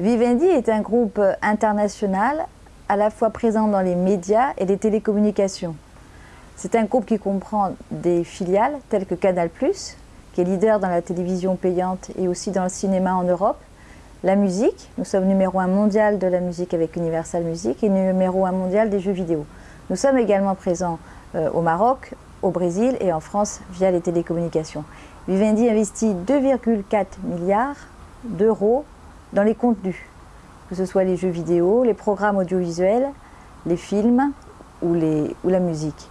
Vivendi est un groupe international à la fois présent dans les médias et les télécommunications. C'est un groupe qui comprend des filiales telles que Canal+, qui est leader dans la télévision payante et aussi dans le cinéma en Europe, la musique, nous sommes numéro un mondial de la musique avec Universal Music et numéro un mondial des jeux vidéo. Nous sommes également présents euh, au Maroc, au Brésil et en France via les télécommunications. Vivendi investit 2,4 milliards d'euros dans les contenus, que ce soit les jeux vidéo, les programmes audiovisuels, les films ou, la musique.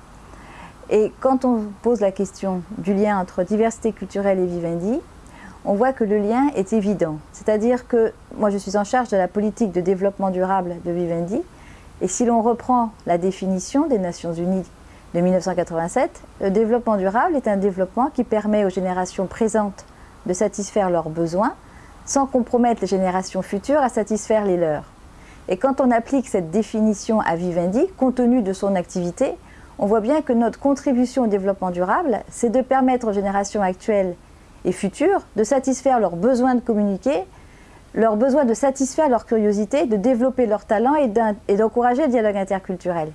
Et quand on pose la question du lien entre diversité culturelle et Vivendi, on voit que le lien est évident. C'est-à-dire que moi je suis en charge de la politique de développement durable de Vivendi, et si l'on reprend la définition des Nations Unies de 1987, le développement durable est un développement qui permet aux générations présentes de satisfaire leurs besoins sans compromettre les générations futures à satisfaire les leurs. Et quand on applique cette définition à Vivendi, compte tenu de son activité, on voit bien que notre contribution au développement durable, c'est de permettre aux générations actuelles et futures de satisfaire leurs besoins de communiquer, leurs besoins de satisfaire leur curiosité, de développer leurs talents et d'encourager le dialogue interculturel.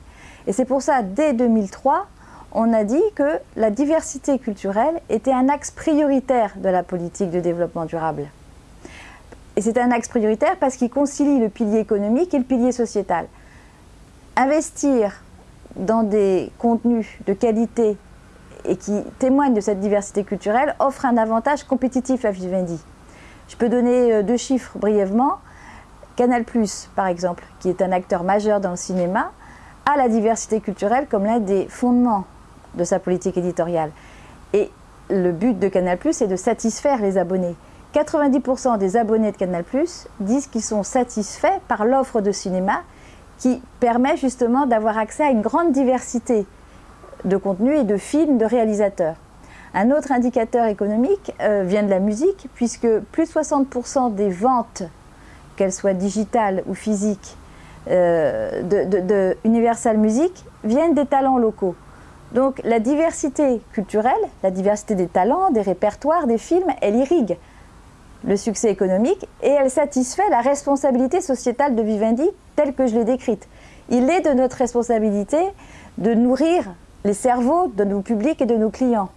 Et c'est pour ça, dès 2003, on a dit que la diversité culturelle était un axe prioritaire de la politique de développement durable. Et c'est un axe prioritaire parce qu'il concilie le pilier économique et le pilier sociétal. Investir dans des contenus de qualité et qui témoignent de cette diversité culturelle offre un avantage compétitif à Vivendi. Je peux donner euh, deux chiffres brièvement. Canal+, par exemple, qui est un acteur majeur dans le cinéma, a la diversité culturelle comme l'un des fondements de sa politique éditoriale. Et le but de Canal+, est de satisfaire les abonnés. 90% des abonnés de Canal+, disent qu'ils sont satisfaits par l'offre de cinéma qui permet justement d'avoir accès à une grande diversité de contenus et de films de réalisateurs. Un autre indicateur économique euh, vient de la musique, puisque plus de 60% des ventes, qu'elles soient digitales ou physiques, euh, de, Universal Music viennent des talents locaux. Donc la diversité culturelle, la diversité des talents, des répertoires, des films, elle irrigue le succès économique et elle satisfait la responsabilité sociétale de Vivendi telle que je l'ai décrite. Il est de notre responsabilité de nourrir les cerveaux de nos publics et de nos clients.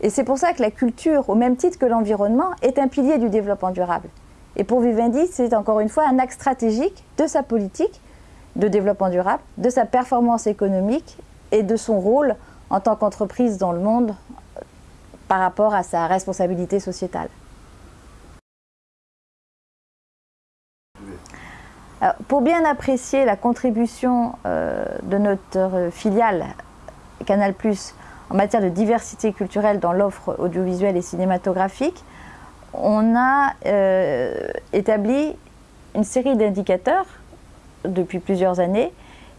Et c'est pour ça que la culture, au même titre que l'environnement, est un pilier du développement durable. Et pour Vivendi, c'est encore une fois un axe stratégique de sa politique de développement durable, de sa performance économique et de son rôle en tant qu'entreprise dans le monde par rapport à sa responsabilité sociétale. Pour bien apprécier la contribution euh, de notre filiale Canal+, en matière de diversité culturelle dans l'offre audiovisuelle et cinématographique, on a euh, établi une série d'indicateurs depuis plusieurs années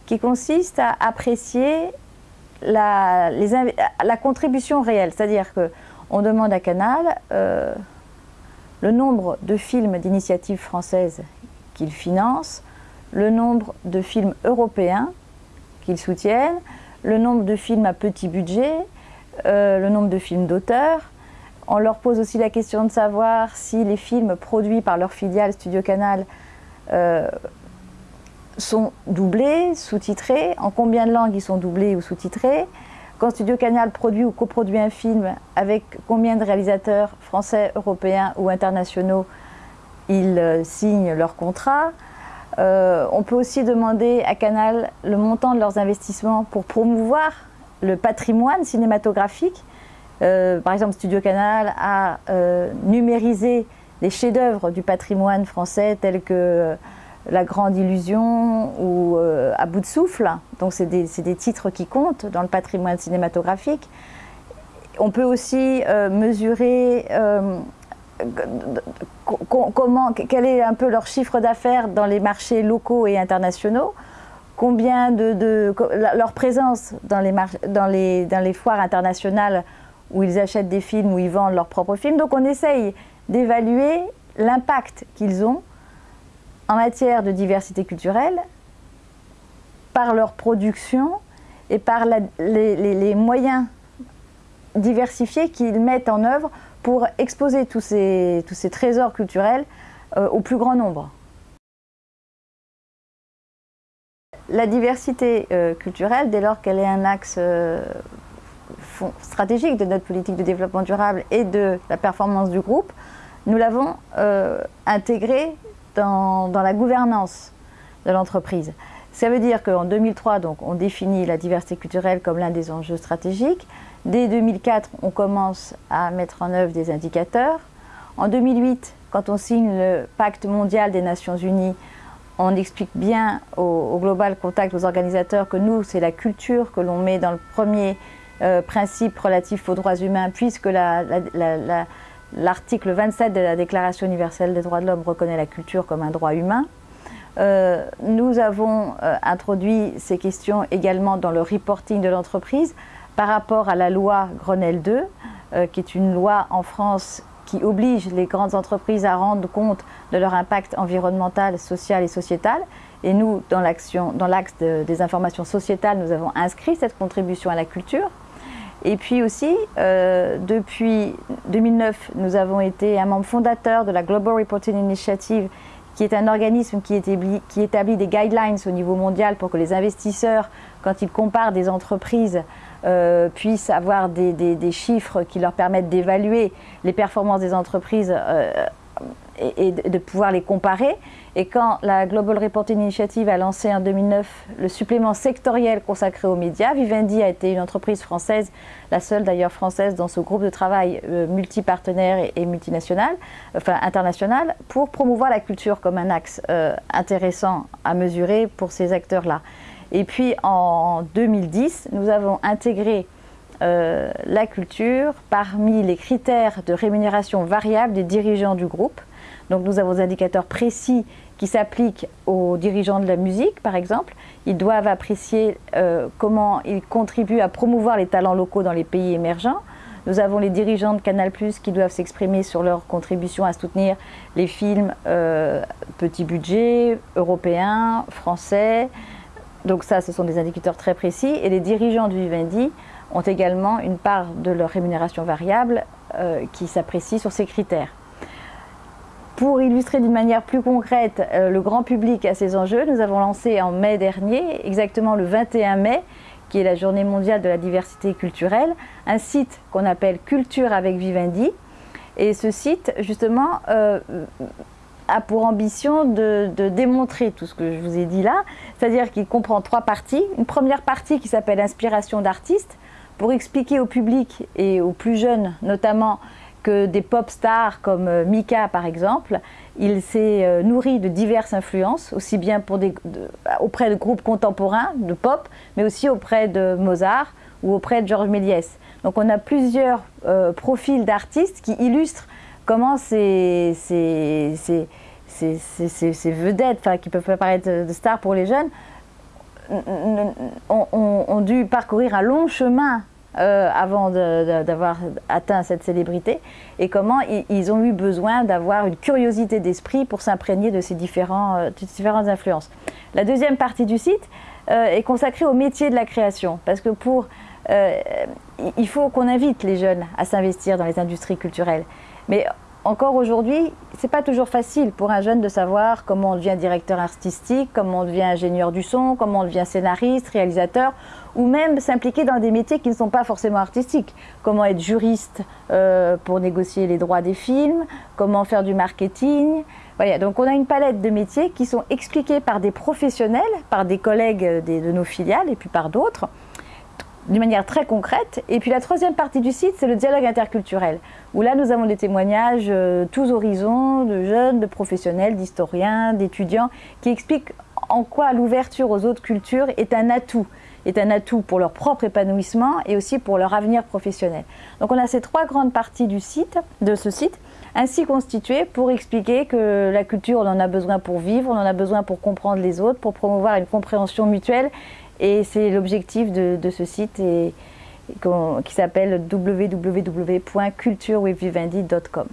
qui consistent à apprécier la, contribution réelle. C'est-à-dire qu'on demande à Canal euh, le nombre de films d'initiative française qu'il finance, le nombre de films européens qu'ils soutiennent, le nombre de films à petit budget, euh, le nombre de films d'auteurs, on leur pose aussi la question de savoir si les films produits par leur filiale Studio Canal euh, sont doublés, sous-titrés, en combien de langues ils sont doublés ou sous-titrés. Quand Studio Canal produit ou coproduit un film, avec combien de réalisateurs français, européens ou internationaux ils euh, signent leur contrat. Euh, on peut aussi demander à Canal le montant de leurs investissements pour promouvoir le patrimoine cinématographique euh, par exemple, Studio Canal a numérisé des chefs-d'œuvre du patrimoine français tels que La Grande Illusion ou À bout de souffle. Donc c'est des, des, titres qui comptent dans le patrimoine cinématographique. On peut aussi mesurer comment, quel est un peu leur chiffre d'affaires dans les marchés locaux et internationaux? Combien de, leur présence dans les, foires internationales où ils achètent des films, où ils vendent leurs propres films? Donc on essaye d'évaluer l'impact qu'ils ont en matière de diversité culturelle par leur production et par les, moyens diversifiés qu'ils mettent en œuvre pour exposer tous ces, tous ces trésors culturels euh, au plus grand nombre. La diversité euh, culturelle, dès lors qu'elle est un axe euh, stratégique de notre politique de développement durable et de la performance du groupe, nous l'avons intégrée dans, dans, la gouvernance de l'entreprise. Ça veut dire qu'en 2003, donc, on définit la diversité culturelle comme l'un des enjeux stratégiques. Dès 2004, on commence à mettre en œuvre des indicateurs. En 2008, quand on signe le pacte mondial des Nations Unies, on explique bien au, Global Contact, aux organisateurs, que nous, c'est la culture que l'on met dans le premier euh, principe relatif aux droits humains, puisque l'article 27 de la Déclaration universelle des droits de l'homme reconnaît la culture comme un droit humain. Euh, nous avons euh, introduit ces questions également dans le reporting de l'entreprise par rapport à la loi Grenelle 2, qui est une loi en France qui oblige les grandes entreprises à rendre compte de leur impact environnemental, social et sociétal. Et nous, dans l'axe des informations sociétales, nous avons inscrit cette contribution à la culture. Et puis aussi, euh, depuis 2009, nous avons été un membre fondateur de la Global Reporting Initiative, qui est un organisme qui établit des guidelines au niveau mondial pour que les investisseurs, quand ils comparent des entreprises, euh, puissent avoir des, des, chiffres qui leur permettent d'évaluer les performances des entreprises euh, et, de pouvoir les comparer. Et quand la Global Reporting Initiative a lancé en 2009 le supplément sectoriel consacré aux médias, Vivendi a été une entreprise française, la seule d'ailleurs française dans ce groupe de travail euh, multipartenaire et, multinational, enfin international, pour promouvoir la culture comme un axe intéressant à mesurer pour ces acteurs-là. Et puis en 2010, nous avons intégré euh, la culture parmi les critères de rémunération variable des dirigeants du groupe. Donc nous avons des indicateurs précis qui s'appliquent aux dirigeants de la musique, par exemple. Ils doivent apprécier euh, comment ils contribuent à promouvoir les talents locaux dans les pays émergents. Nous avons les dirigeants de Canal+, qui doivent s'exprimer sur leur contribution à soutenir les films euh, petit budget, européens, français, donc ça, ce sont des indicateurs très précis. Et les dirigeants du Vivendi ont également une part de leur rémunération variable euh, qui s'apprécie sur ces critères. Pour illustrer d'une manière plus concrète euh, le grand public à ces enjeux, nous avons lancé en mai dernier, exactement le 21 mai, qui est la journée mondiale de la diversité culturelle, un site qu'on appelle Culture avec Vivendi. Et ce site, justement, euh, a pour ambition de, démontrer tout ce que je vous ai dit là, c'est-à-dire qu'il comprend trois parties. Une première partie qui s'appelle Inspiration d'artistes, pour expliquer au public et aux plus jeunes notamment que des pop stars comme euh, Mika par exemple, il s'est euh, nourri de diverses influences, aussi bien auprès de groupes contemporains de pop, mais aussi auprès de Mozart ou auprès de Georges Méliès. Donc on a plusieurs euh, profils d'artistes qui illustrent comment ces, vedettes, qui peuvent apparaître de stars pour les jeunes, ont, dû parcourir un long chemin euh, avant d'avoir atteint cette célébrité et comment ils, ont eu besoin d'avoir une curiosité d'esprit pour s'imprégner de ces euh, différentes influences. La deuxième partie du site euh, est consacrée au métier de la création parce que pour il faut qu'on invite les jeunes à s'investir dans les industries culturelles. Mais encore aujourd'hui, c'est pas toujours facile pour un jeune de savoir comment on devient directeur artistique, comment on devient ingénieur du son, comment on devient scénariste, réalisateur, ou même s'impliquer dans des métiers qui ne sont pas forcément artistiques. Comment être juriste euh, pour négocier les droits des films, comment faire du marketing. Voilà, donc on a une palette de métiers qui sont expliqués par des professionnels, par des collègues de nos filiales et puis par d'autres d'une manière très concrète. Et puis la troisième partie du site, c'est le dialogue interculturel, où là nous avons des témoignages euh, tous horizons, de jeunes, de professionnels, d'historiens, d'étudiants, qui expliquent en quoi l'ouverture aux autres cultures est un atout, est un atout pour leur propre épanouissement et aussi pour leur avenir professionnel. Donc on a ces trois grandes parties du site, de ce site, ainsi constituées pour expliquer que la culture, on en a besoin pour vivre, on en a besoin pour comprendre les autres, pour promouvoir une compréhension mutuelle et c'est l'objectif de, ce site et, qui s'appelle www.culturewithvivendi.com.